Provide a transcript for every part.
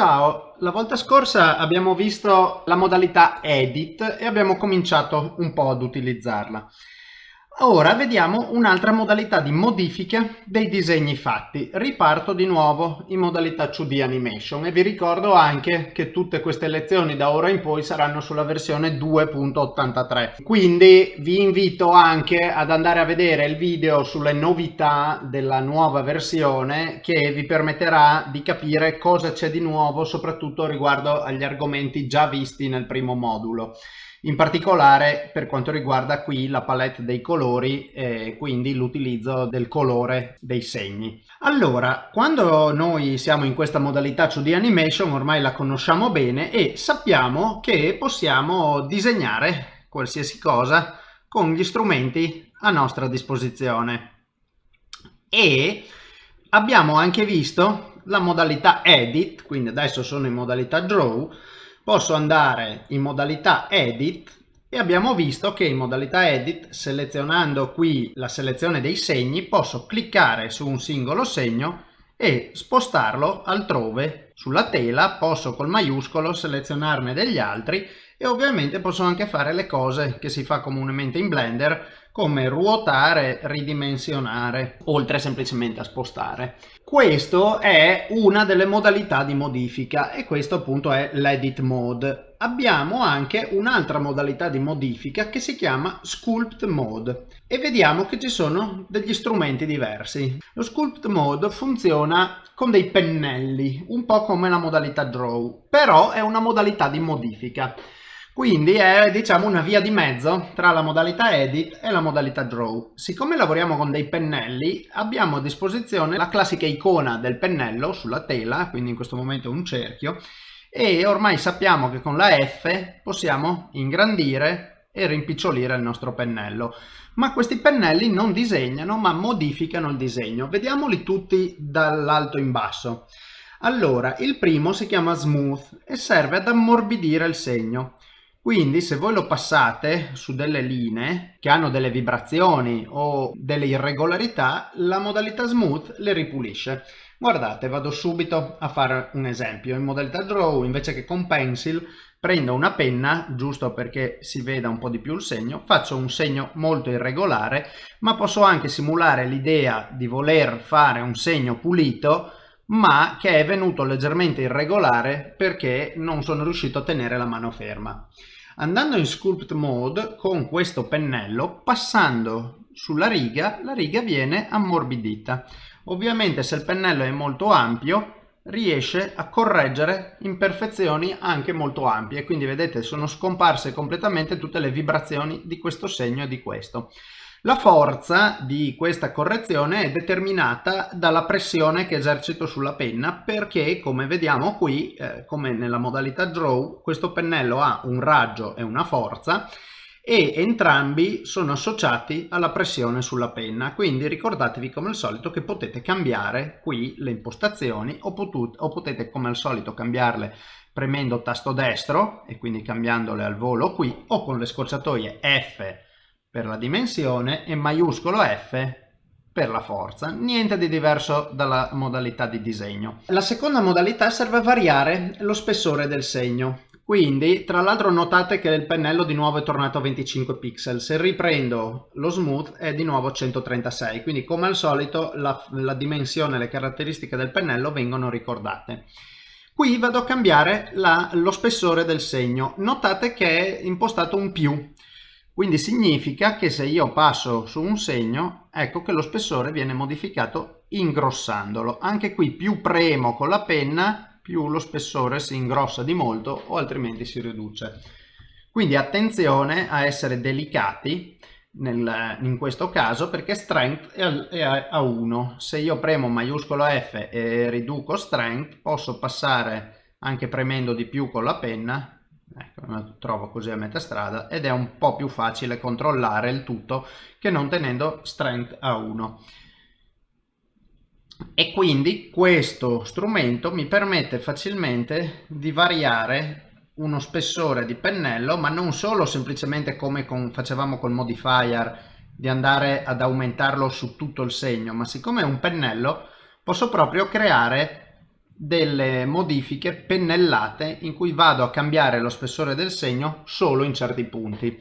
Ciao, la volta scorsa abbiamo visto la modalità Edit e abbiamo cominciato un po' ad utilizzarla. Ora vediamo un'altra modalità di modifica dei disegni fatti. Riparto di nuovo in modalità 2D Animation e vi ricordo anche che tutte queste lezioni da ora in poi saranno sulla versione 2.83. Quindi vi invito anche ad andare a vedere il video sulle novità della nuova versione che vi permetterà di capire cosa c'è di nuovo soprattutto riguardo agli argomenti già visti nel primo modulo in particolare per quanto riguarda qui la palette dei colori e quindi l'utilizzo del colore dei segni. Allora, quando noi siamo in questa modalità 2D animation ormai la conosciamo bene e sappiamo che possiamo disegnare qualsiasi cosa con gli strumenti a nostra disposizione. E abbiamo anche visto la modalità edit, quindi adesso sono in modalità draw, posso andare in modalità edit e abbiamo visto che in modalità edit selezionando qui la selezione dei segni posso cliccare su un singolo segno e spostarlo altrove. Sulla tela posso col maiuscolo selezionarne degli altri e ovviamente posso anche fare le cose che si fa comunemente in Blender come ruotare, ridimensionare, oltre semplicemente a spostare. Questo è una delle modalità di modifica e questo appunto è l'edit mode. Abbiamo anche un'altra modalità di modifica che si chiama sculpt mode e vediamo che ci sono degli strumenti diversi. Lo sculpt mode funziona con dei pennelli, un po' come la modalità draw, però è una modalità di modifica. Quindi è diciamo una via di mezzo tra la modalità edit e la modalità draw. Siccome lavoriamo con dei pennelli abbiamo a disposizione la classica icona del pennello sulla tela, quindi in questo momento un cerchio, e ormai sappiamo che con la F possiamo ingrandire e rimpicciolire il nostro pennello. Ma questi pennelli non disegnano ma modificano il disegno. Vediamoli tutti dall'alto in basso. Allora, il primo si chiama Smooth e serve ad ammorbidire il segno. Quindi se voi lo passate su delle linee che hanno delle vibrazioni o delle irregolarità, la modalità smooth le ripulisce. Guardate, vado subito a fare un esempio. In modalità draw, invece che con pencil, prendo una penna, giusto perché si veda un po' di più il segno, faccio un segno molto irregolare, ma posso anche simulare l'idea di voler fare un segno pulito ma che è venuto leggermente irregolare perché non sono riuscito a tenere la mano ferma. Andando in Sculpt Mode con questo pennello, passando sulla riga, la riga viene ammorbidita. Ovviamente se il pennello è molto ampio, riesce a correggere imperfezioni anche molto ampie. Quindi vedete sono scomparse completamente tutte le vibrazioni di questo segno e di questo. La forza di questa correzione è determinata dalla pressione che esercito sulla penna perché come vediamo qui, eh, come nella modalità draw, questo pennello ha un raggio e una forza e entrambi sono associati alla pressione sulla penna. Quindi ricordatevi come al solito che potete cambiare qui le impostazioni o, o potete come al solito cambiarle premendo tasto destro e quindi cambiandole al volo qui o con le scorciatoie F per la dimensione e maiuscolo F per la forza, niente di diverso dalla modalità di disegno. La seconda modalità serve a variare lo spessore del segno. Quindi, tra l'altro notate che il pennello di nuovo è tornato a 25 pixel, se riprendo lo smooth è di nuovo 136, quindi come al solito la, la dimensione e le caratteristiche del pennello vengono ricordate. Qui vado a cambiare la, lo spessore del segno, notate che è impostato un più, quindi significa che se io passo su un segno, ecco che lo spessore viene modificato ingrossandolo. Anche qui più premo con la penna, più lo spessore si ingrossa di molto o altrimenti si riduce. Quindi attenzione a essere delicati nel, in questo caso perché strength è a 1. Se io premo maiuscolo F e riduco strength posso passare anche premendo di più con la penna ecco, lo trovo così a metà strada ed è un po' più facile controllare il tutto che non tenendo strength a 1 e quindi questo strumento mi permette facilmente di variare uno spessore di pennello ma non solo semplicemente come con, facevamo col modifier di andare ad aumentarlo su tutto il segno ma siccome è un pennello posso proprio creare delle modifiche pennellate in cui vado a cambiare lo spessore del segno solo in certi punti.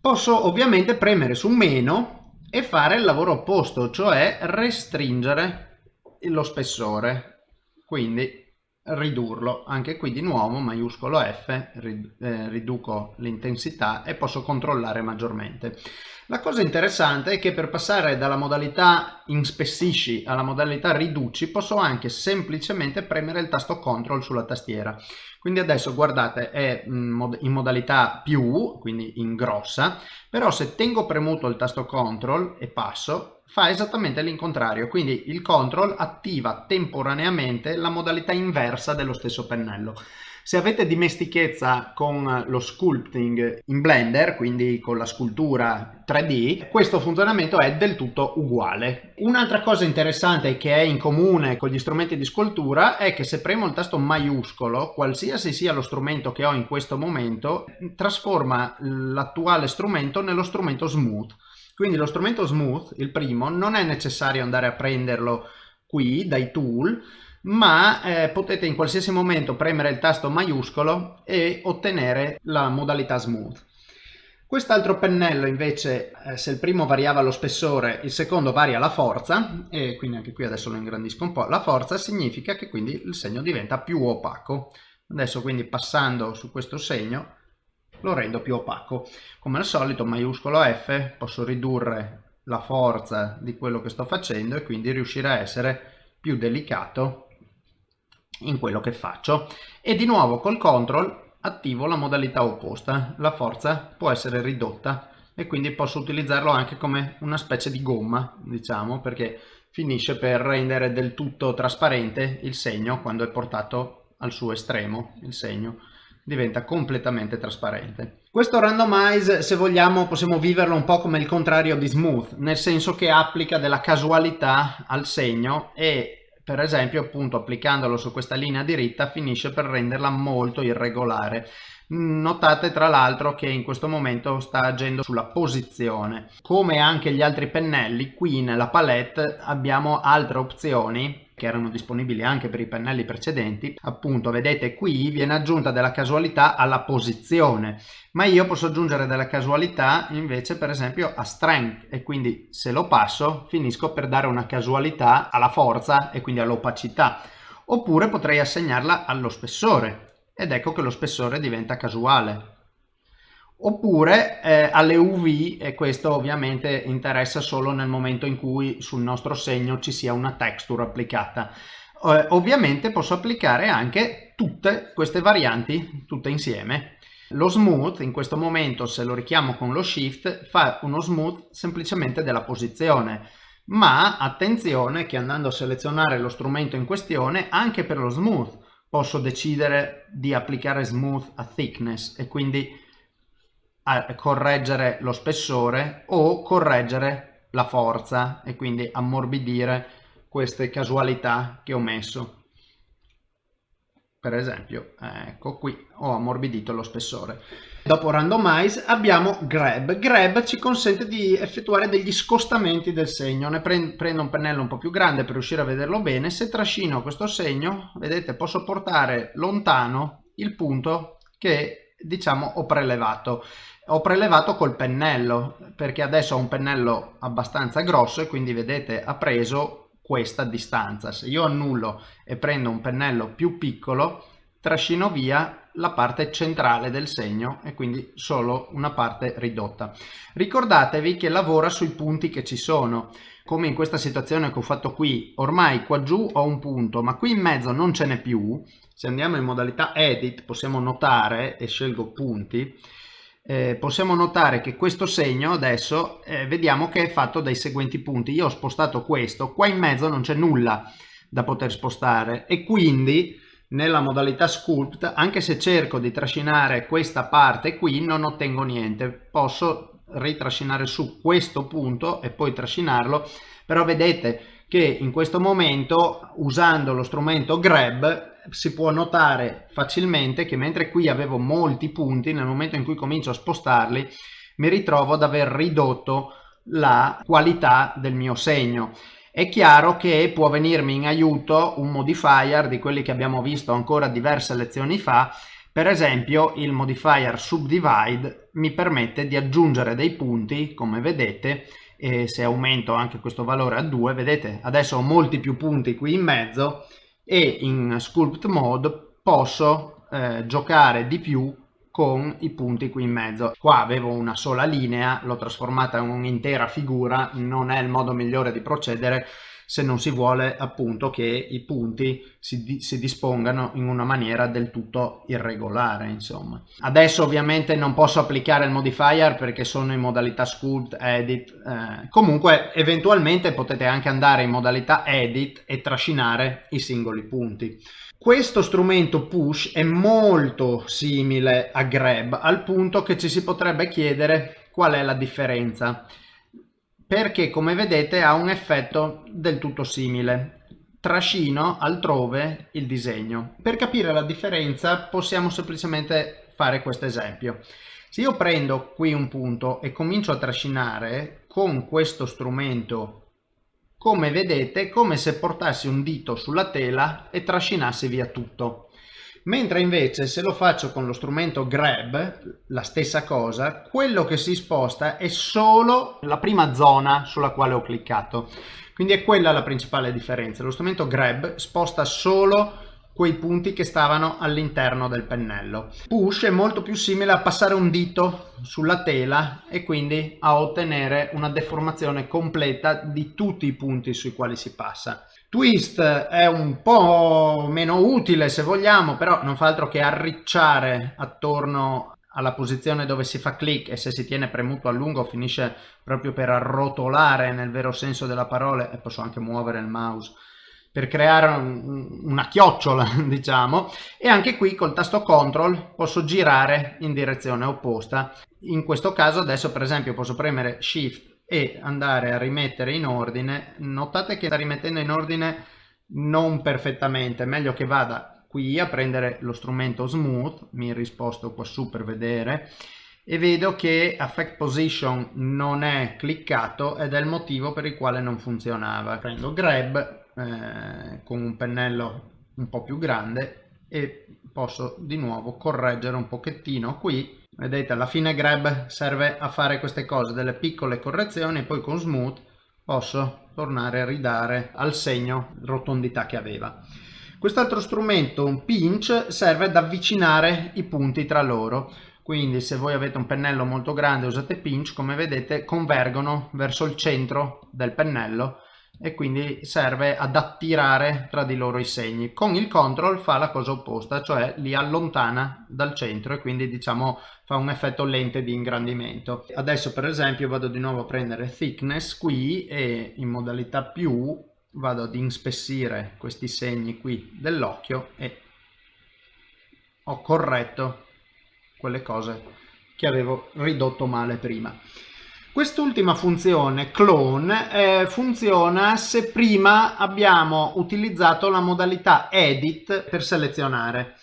Posso ovviamente premere su meno e fare il lavoro opposto, cioè restringere lo spessore, quindi ridurlo. Anche qui di nuovo maiuscolo F, eh, riduco l'intensità e posso controllare maggiormente. La cosa interessante è che per passare dalla modalità inspessisci alla modalità riduci posso anche semplicemente premere il tasto CTRL sulla tastiera. Quindi adesso guardate è in modalità più, quindi in grossa, però se tengo premuto il tasto CTRL e passo fa esattamente l'incontrario, quindi il CTRL attiva temporaneamente la modalità inversa dello stesso pennello. Se avete dimestichezza con lo sculpting in Blender, quindi con la scultura 3D, questo funzionamento è del tutto uguale. Un'altra cosa interessante che è in comune con gli strumenti di scultura è che se premo il tasto maiuscolo, qualsiasi sia lo strumento che ho in questo momento, trasforma l'attuale strumento nello strumento smooth. Quindi lo strumento smooth, il primo, non è necessario andare a prenderlo qui dai tool, ma eh, potete in qualsiasi momento premere il tasto maiuscolo e ottenere la modalità smooth. Quest'altro pennello invece, eh, se il primo variava lo spessore, il secondo varia la forza, e quindi anche qui adesso lo ingrandisco un po', la forza significa che quindi il segno diventa più opaco. Adesso quindi passando su questo segno lo rendo più opaco. Come al solito maiuscolo F, posso ridurre la forza di quello che sto facendo e quindi riuscire a essere più delicato in quello che faccio e di nuovo col CTRL attivo la modalità opposta la forza può essere ridotta e quindi posso utilizzarlo anche come una specie di gomma diciamo perché finisce per rendere del tutto trasparente il segno quando è portato al suo estremo il segno diventa completamente trasparente. Questo randomize, se vogliamo, possiamo viverlo un po' come il contrario di smooth, nel senso che applica della casualità al segno e per esempio appunto applicandolo su questa linea diritta finisce per renderla molto irregolare notate tra l'altro che in questo momento sta agendo sulla posizione come anche gli altri pennelli qui nella palette abbiamo altre opzioni che erano disponibili anche per i pennelli precedenti appunto vedete qui viene aggiunta della casualità alla posizione ma io posso aggiungere della casualità invece per esempio a strength e quindi se lo passo finisco per dare una casualità alla forza e quindi all'opacità oppure potrei assegnarla allo spessore ed ecco che lo spessore diventa casuale oppure eh, alle UV e questo ovviamente interessa solo nel momento in cui sul nostro segno ci sia una texture applicata. Eh, ovviamente posso applicare anche tutte queste varianti tutte insieme. Lo smooth in questo momento se lo richiamo con lo shift fa uno smooth semplicemente della posizione ma attenzione che andando a selezionare lo strumento in questione anche per lo smooth posso decidere di applicare smooth a thickness e quindi correggere lo spessore o correggere la forza e quindi ammorbidire queste casualità che ho messo. Per esempio ecco qui ho ammorbidito lo spessore. Dopo randomize abbiamo grab. Grab ci consente di effettuare degli scostamenti del segno. Ne prendo un pennello un po più grande per riuscire a vederlo bene. Se trascino questo segno vedete posso portare lontano il punto che diciamo ho prelevato ho prelevato col pennello perché adesso ho un pennello abbastanza grosso e quindi vedete ha preso questa distanza. Se io annullo e prendo un pennello più piccolo trascino via la parte centrale del segno e quindi solo una parte ridotta. Ricordatevi che lavora sui punti che ci sono. Come in questa situazione che ho fatto qui ormai qua giù ho un punto ma qui in mezzo non ce n'è più. Se andiamo in modalità edit possiamo notare e scelgo punti eh, possiamo notare che questo segno adesso eh, vediamo che è fatto dai seguenti punti. Io ho spostato questo qua in mezzo non c'è nulla da poter spostare e quindi nella modalità sculpt anche se cerco di trascinare questa parte qui non ottengo niente. Posso ritrascinare su questo punto e poi trascinarlo però vedete che in questo momento usando lo strumento grab si può notare facilmente che mentre qui avevo molti punti nel momento in cui comincio a spostarli mi ritrovo ad aver ridotto la qualità del mio segno. È chiaro che può venirmi in aiuto un modifier di quelli che abbiamo visto ancora diverse lezioni fa, per esempio il modifier subdivide mi permette di aggiungere dei punti, come vedete, e se aumento anche questo valore a 2, vedete adesso ho molti più punti qui in mezzo e in sculpt mode posso eh, giocare di più con i punti qui in mezzo. Qua avevo una sola linea, l'ho trasformata in un'intera figura, non è il modo migliore di procedere se non si vuole appunto che i punti si, si, dispongano in una maniera del tutto irregolare insomma. Adesso ovviamente non posso applicare il modifier perché sono in modalità sculpt edit eh, comunque eventualmente potete anche andare in modalità edit e trascinare i singoli punti. Questo strumento push è molto simile a grab al punto che ci si potrebbe chiedere qual è la differenza perché come vedete ha un effetto del tutto simile. Trascino altrove il disegno. Per capire la differenza possiamo semplicemente fare questo esempio. Se io prendo qui un punto e comincio a trascinare con questo strumento come vedete come se portassi un dito sulla tela e trascinassi via tutto mentre invece se lo faccio con lo strumento grab la stessa cosa quello che si sposta è solo la prima zona sulla quale ho cliccato. Quindi è quella la principale differenza. Lo strumento grab sposta solo quei punti che stavano all'interno del pennello. Push è molto più simile a passare un dito sulla tela e quindi a ottenere una deformazione completa di tutti i punti sui quali si passa. Twist è un po' meno utile se vogliamo, però non fa altro che arricciare attorno alla posizione dove si fa clic e se si tiene premuto a lungo finisce proprio per arrotolare nel vero senso della parola e posso anche muovere il mouse per creare un, una chiocciola diciamo. E anche qui col tasto CTRL posso girare in direzione opposta. In questo caso adesso per esempio posso premere shift e andare a rimettere in ordine. Notate che sta rimettendo in ordine non perfettamente meglio che vada qui a prendere lo strumento smooth mi risposto qua su per vedere e vedo che affect position non è cliccato ed è il motivo per il quale non funzionava. Prendo grab eh, con un pennello un po' più grande e posso di nuovo correggere un pochettino qui. Vedete alla fine grab serve a fare queste cose delle piccole correzioni poi con smooth posso tornare a ridare al segno rotondità che aveva. Quest'altro strumento un pinch serve ad avvicinare i punti tra loro. Quindi se voi avete un pennello molto grande usate pinch come vedete convergono verso il centro del pennello e quindi serve ad attirare tra di loro i segni. Con il control fa la cosa opposta, cioè li allontana dal centro e quindi diciamo fa un effetto lente di ingrandimento. Adesso per esempio vado di nuovo a prendere thickness qui e in modalità più vado ad inspessire questi segni qui dell'occhio e ho corretto quelle cose che avevo ridotto male prima. Quest'ultima funzione, clone, eh, funziona se prima abbiamo utilizzato la modalità edit per selezionare.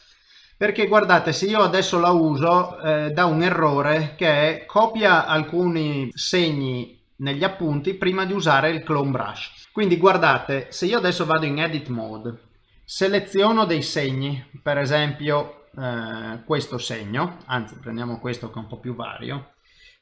Perché guardate, se io adesso la uso, eh, dà un errore che è copia alcuni segni negli appunti prima di usare il clone brush. Quindi guardate, se io adesso vado in edit mode, seleziono dei segni, per esempio eh, questo segno, anzi prendiamo questo che è un po' più vario,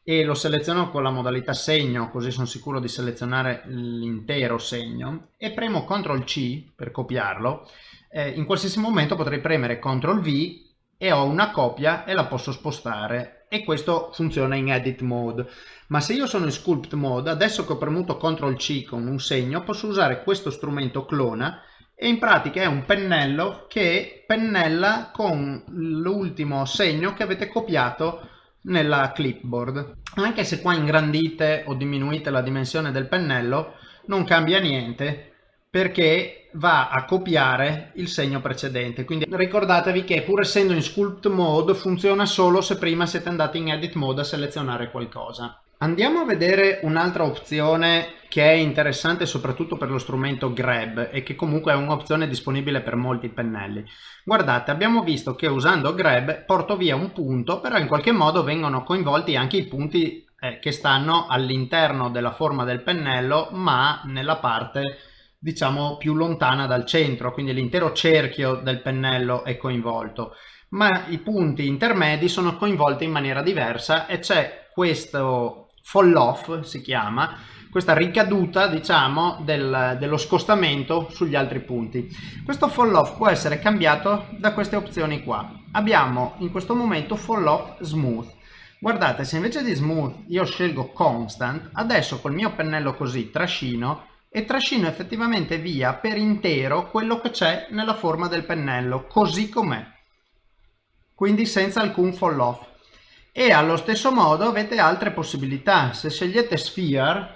e lo seleziono con la modalità segno così sono sicuro di selezionare l'intero segno. E premo CTRL C per copiarlo. Eh, in qualsiasi momento potrei premere CTRL V e ho una copia e la posso spostare. E questo funziona in edit mode. Ma se io sono in sculpt mode adesso che ho premuto CTRL C con un segno posso usare questo strumento clona e in pratica è un pennello che pennella con l'ultimo segno che avete copiato nella clipboard. Anche se qua ingrandite o diminuite la dimensione del pennello, non cambia niente perché va a copiare il segno precedente. Quindi ricordatevi che pur essendo in sculpt mode funziona solo se prima siete andati in edit mode a selezionare qualcosa. Andiamo a vedere un'altra opzione che è interessante soprattutto per lo strumento Grab e che comunque è un'opzione disponibile per molti pennelli. Guardate, abbiamo visto che usando Grab porto via un punto, però in qualche modo vengono coinvolti anche i punti eh, che stanno all'interno della forma del pennello ma nella parte diciamo più lontana dal centro, quindi l'intero cerchio del pennello è coinvolto, ma i punti intermedi sono coinvolti in maniera diversa e c'è questo fall off, si chiama, questa ricaduta diciamo del, dello scostamento sugli altri punti. Questo fall off può essere cambiato da queste opzioni qua. Abbiamo in questo momento fall off smooth. Guardate, se invece di smooth io scelgo constant, adesso col mio pennello così trascino e trascino effettivamente via per intero quello che c'è nella forma del pennello, così com'è. Quindi senza alcun fall off. E allo stesso modo avete altre possibilità. Se scegliete Sphere,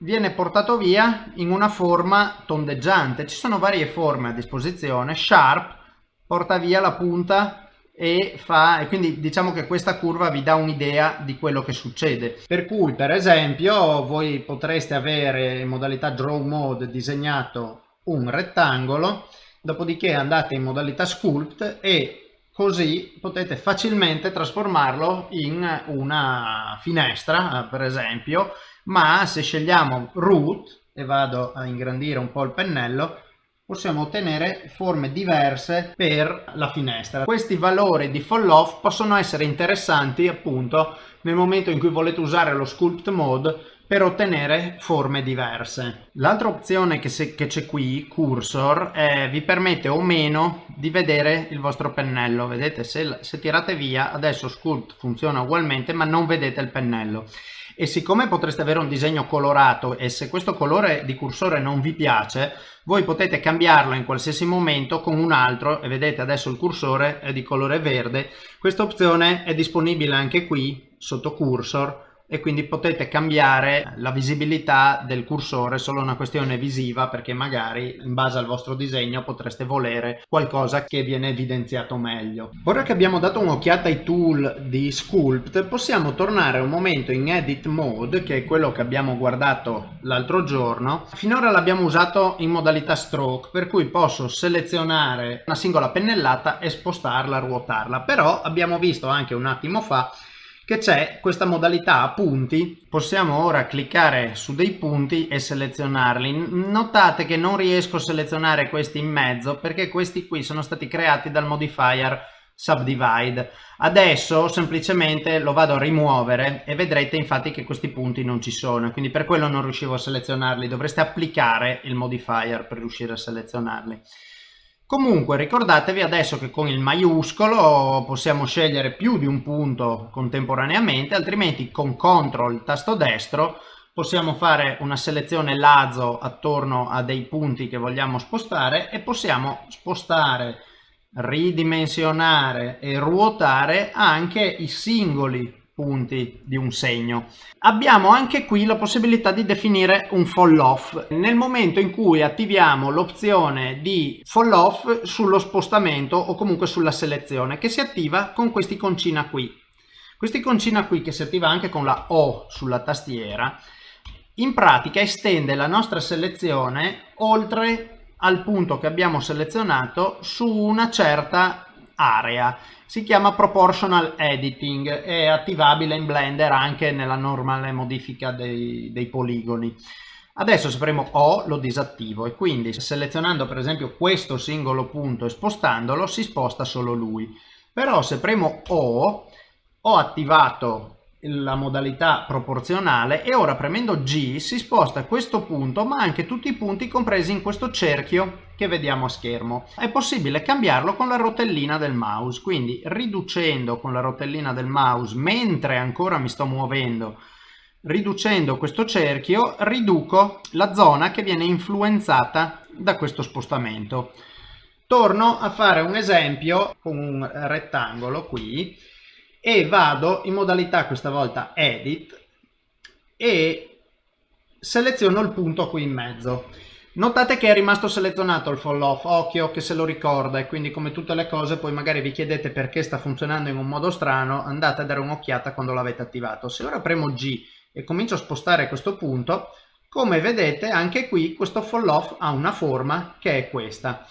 viene portato via in una forma tondeggiante. Ci sono varie forme a disposizione. Sharp porta via la punta e fa e quindi diciamo che questa curva vi dà un'idea di quello che succede per cui per esempio voi potreste avere in modalità draw mode disegnato un rettangolo dopodiché andate in modalità sculpt e così potete facilmente trasformarlo in una finestra per esempio ma se scegliamo root e vado a ingrandire un po' il pennello possiamo ottenere forme diverse per la finestra. Questi valori di fall off possono essere interessanti appunto nel momento in cui volete usare lo sculpt mode per ottenere forme diverse. L'altra opzione che, c'è qui, cursor, eh, vi permette o meno di vedere il vostro pennello. Vedete, se, se tirate via, adesso sculpt funziona ugualmente, ma non vedete il pennello e siccome potreste avere un disegno colorato e se questo colore di cursore non vi piace voi potete cambiarlo in qualsiasi momento con un altro e vedete adesso il cursore è di colore verde questa opzione è disponibile anche qui sotto cursor e quindi potete cambiare la visibilità del cursore solo una questione visiva perché magari in base al vostro disegno potreste volere qualcosa che viene evidenziato meglio. Ora che abbiamo dato un'occhiata ai tool di Sculpt possiamo tornare un momento in Edit Mode che è quello che abbiamo guardato l'altro giorno. Finora l'abbiamo usato in modalità Stroke per cui posso selezionare una singola pennellata e spostarla, ruotarla però abbiamo visto anche un attimo fa che c'è questa modalità a punti possiamo ora cliccare su dei punti e selezionarli. Notate che non riesco a selezionare questi in mezzo perché questi qui sono stati creati dal modifier subdivide. Adesso semplicemente lo vado a rimuovere e vedrete infatti che questi punti non ci sono quindi per quello non riuscivo a selezionarli. Dovreste applicare il modifier per riuscire a selezionarli Comunque ricordatevi adesso che con il maiuscolo possiamo scegliere più di un punto contemporaneamente, altrimenti con CTRL tasto destro possiamo fare una selezione lazzo attorno a dei punti che vogliamo spostare e possiamo spostare, ridimensionare e ruotare anche i singoli punti di un segno. Abbiamo anche qui la possibilità di definire un fall off nel momento in cui attiviamo l'opzione di fall off sullo spostamento o comunque sulla selezione che si attiva con questi concina qui. Questi concina qui che si attiva anche con la O sulla tastiera in pratica estende la nostra selezione oltre al punto che abbiamo selezionato su una certa area. Si chiama Proportional Editing, è attivabile in Blender anche nella normale modifica dei, dei poligoni. Adesso se premo O lo disattivo e quindi selezionando per esempio questo singolo punto e spostandolo si sposta solo lui. Però se premo O ho attivato la modalità proporzionale e ora premendo G si sposta questo punto ma anche tutti i punti compresi in questo cerchio che vediamo a schermo. È possibile cambiarlo con la rotellina del mouse, quindi riducendo con la rotellina del mouse mentre ancora mi sto muovendo riducendo questo cerchio riduco la zona che viene influenzata da questo spostamento. Torno a fare un esempio con un rettangolo qui e vado in modalità questa volta edit e seleziono il punto qui in mezzo. Notate che è rimasto selezionato il fall off occhio che se lo ricorda e quindi come tutte le cose poi magari vi chiedete perché sta funzionando in un modo strano andate a dare un'occhiata quando l'avete attivato. Se ora premo G e comincio a spostare questo punto come vedete anche qui questo fall off ha una forma che è questa.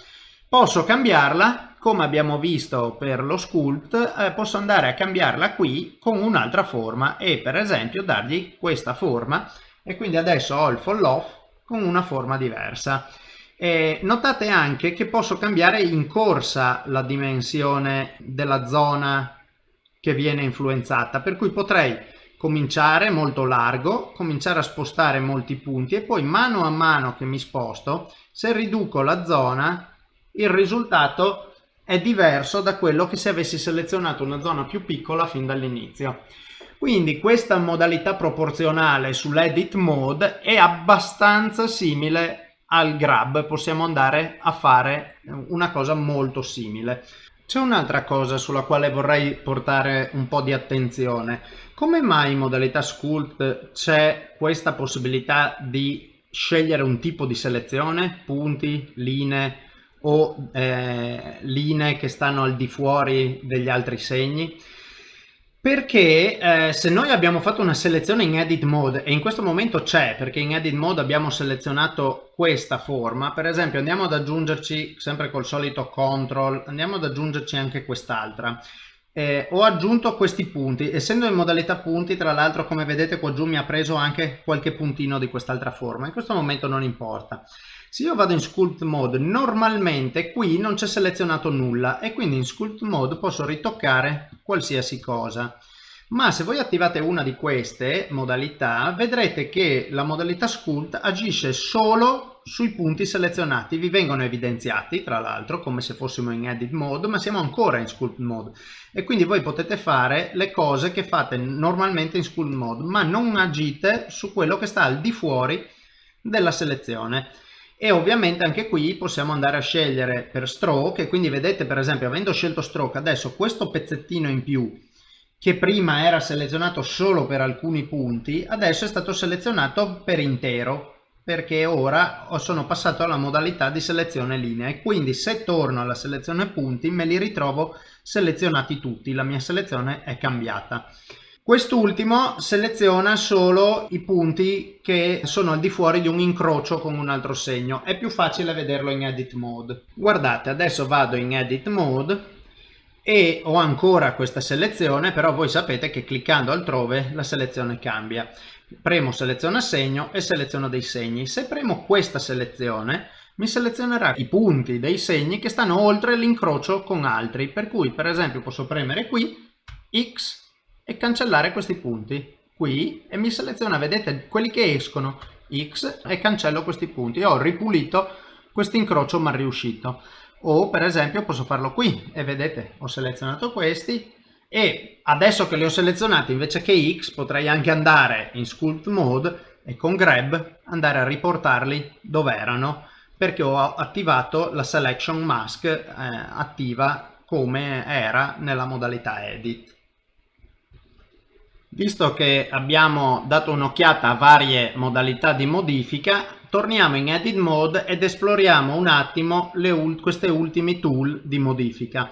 Posso cambiarla come abbiamo visto per lo sculpt eh, posso andare a cambiarla qui con un'altra forma e per esempio dargli questa forma. E quindi adesso ho il fall off con una forma diversa. E notate anche che posso cambiare in corsa la dimensione della zona che viene influenzata per cui potrei cominciare molto largo cominciare a spostare molti punti e poi mano a mano che mi sposto se riduco la zona il risultato è diverso da quello che se avessi selezionato una zona più piccola fin dall'inizio. Quindi questa modalità proporzionale sull'edit mode è abbastanza simile al grab, possiamo andare a fare una cosa molto simile. C'è un'altra cosa sulla quale vorrei portare un po' di attenzione. Come mai in modalità sculpt c'è questa possibilità di scegliere un tipo di selezione, punti, linee, o eh, linee che stanno al di fuori degli altri segni. Perché eh, se noi abbiamo fatto una selezione in edit mode e in questo momento c'è perché in edit mode abbiamo selezionato questa forma per esempio andiamo ad aggiungerci sempre col solito control andiamo ad aggiungerci anche quest'altra. Eh, ho aggiunto questi punti essendo in modalità punti tra l'altro come vedete qua giù mi ha preso anche qualche puntino di quest'altra forma. In questo momento non importa se io vado in sculpt mode normalmente qui non c'è selezionato nulla e quindi in sculpt mode posso ritoccare qualsiasi cosa. Ma se voi attivate una di queste modalità vedrete che la modalità sculpt agisce solo sui punti selezionati. Vi vengono evidenziati tra l'altro come se fossimo in edit mode ma siamo ancora in sculpt mode. E quindi voi potete fare le cose che fate normalmente in sculpt mode ma non agite su quello che sta al di fuori della selezione e ovviamente anche qui possiamo andare a scegliere per stroke e quindi vedete per esempio avendo scelto stroke adesso questo pezzettino in più che prima era selezionato solo per alcuni punti adesso è stato selezionato per intero perché ora sono passato alla modalità di selezione linea e quindi se torno alla selezione punti me li ritrovo selezionati tutti la mia selezione è cambiata Quest'ultimo seleziona solo i punti che sono al di fuori di un incrocio con un altro segno. È più facile vederlo in edit mode. Guardate, adesso vado in edit mode e ho ancora questa selezione, però voi sapete che cliccando altrove la selezione cambia. Premo seleziona segno e seleziono dei segni. Se premo questa selezione mi selezionerà i punti dei segni che stanno oltre l'incrocio con altri, per cui per esempio posso premere qui X e cancellare questi punti qui e mi seleziona, vedete, quelli che escono X e cancello questi punti. ho ripulito questo incrocio mal riuscito. O per esempio posso farlo qui e vedete, ho selezionato questi e adesso che li ho selezionati invece che X potrei anche andare in Sculpt Mode e con Grab andare a riportarli dove erano perché ho attivato la Selection Mask eh, attiva come era nella modalità Edit. Visto che abbiamo dato un'occhiata a varie modalità di modifica, torniamo in Edit Mode ed esploriamo un attimo ult queste ultimi tool di modifica.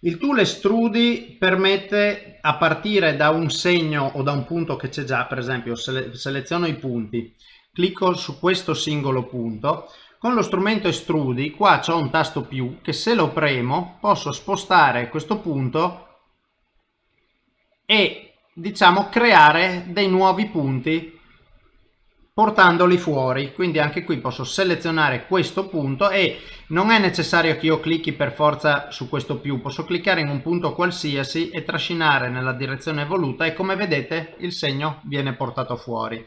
Il tool Estrudi permette a partire da un segno o da un punto che c'è già, per esempio sele seleziono i punti, clicco su questo singolo punto, con lo strumento Estrudi qua c'è un tasto più che se lo premo posso spostare questo punto e diciamo creare dei nuovi punti portandoli fuori. Quindi anche qui posso selezionare questo punto e non è necessario che io clicchi per forza su questo più. Posso cliccare in un punto qualsiasi e trascinare nella direzione voluta e come vedete il segno viene portato fuori.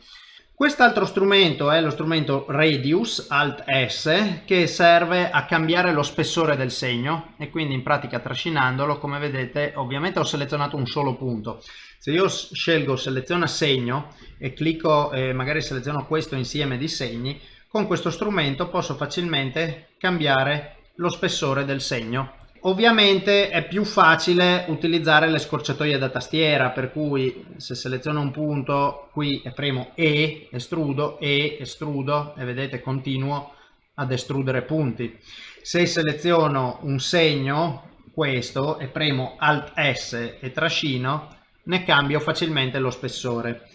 Quest'altro strumento è lo strumento Radius Alt S che serve a cambiare lo spessore del segno e quindi in pratica trascinandolo come vedete ovviamente ho selezionato un solo punto se io scelgo seleziona segno e clicco eh, magari seleziono questo insieme di segni con questo strumento posso facilmente cambiare lo spessore del segno Ovviamente è più facile utilizzare le scorciatoie da tastiera, per cui se seleziono un punto qui e premo E, estrudo, E, estrudo e vedete continuo ad estrudere punti. Se seleziono un segno, questo, e premo Alt S e trascino, ne cambio facilmente lo spessore.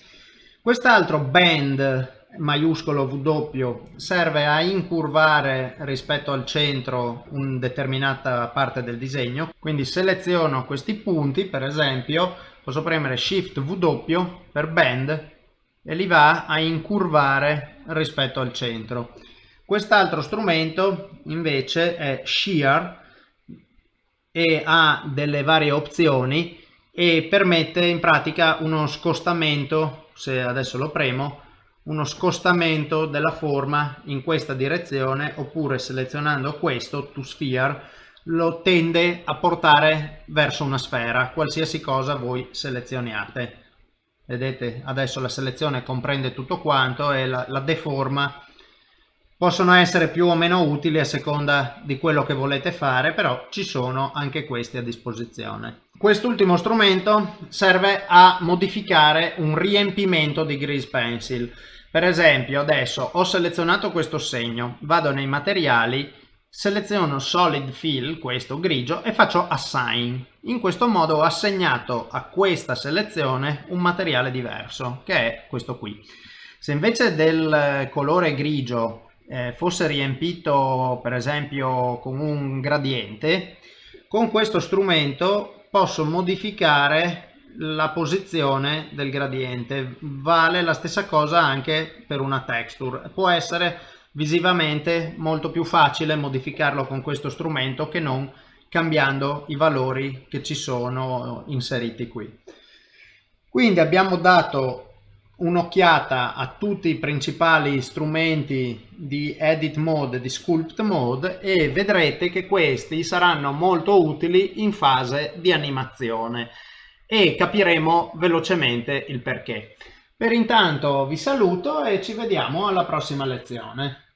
Quest'altro bend maiuscolo W serve a incurvare rispetto al centro una determinata parte del disegno. Quindi seleziono questi punti per esempio posso premere Shift W per bend e li va a incurvare rispetto al centro. Quest'altro strumento invece è Shear e ha delle varie opzioni e permette in pratica uno scostamento se adesso lo premo uno scostamento della forma in questa direzione oppure selezionando questo to sphere lo tende a portare verso una sfera qualsiasi cosa voi selezioniate. Vedete adesso la selezione comprende tutto quanto e la, la deforma possono essere più o meno utili a seconda di quello che volete fare però ci sono anche questi a disposizione quest'ultimo strumento serve a modificare un riempimento di grease pencil per esempio adesso ho selezionato questo segno, vado nei materiali, seleziono solid fill, questo grigio, e faccio assign. In questo modo ho assegnato a questa selezione un materiale diverso, che è questo qui. Se invece del colore grigio eh, fosse riempito per esempio con un gradiente, con questo strumento posso modificare la posizione del gradiente. Vale la stessa cosa anche per una texture. Può essere visivamente molto più facile modificarlo con questo strumento che non cambiando i valori che ci sono inseriti qui. Quindi abbiamo dato un'occhiata a tutti i principali strumenti di edit mode di sculpt mode e vedrete che questi saranno molto utili in fase di animazione e capiremo velocemente il perché. Per intanto vi saluto e ci vediamo alla prossima lezione.